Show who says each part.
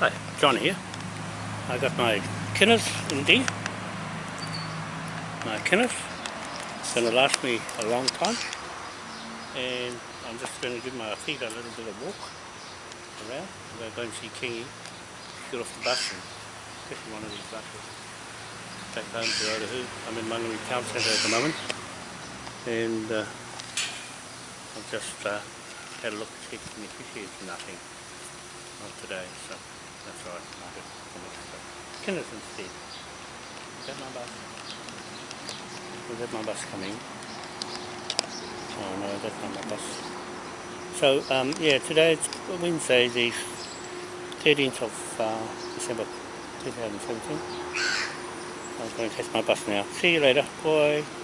Speaker 1: Hi, John here. I got my Kenneth in indeed. My Kinners. It's going to last me a long time. And I'm just going to give my feet a little bit of walk around. I'm going to go and see Kingy. Get off the bus and get one of these buses. Take home to Otahu. I'm in Manui Town Centre at the moment. And uh, I've just uh, had a look to see if is nothing. Not today, so that's right. Day. Kinners instead. Is that my bus? Is that my bus coming? Oh no, that's not my bus. So um, yeah, today it's Wednesday, the 13th of uh, December 2017. I'm going to catch my bus now. See you later. Bye.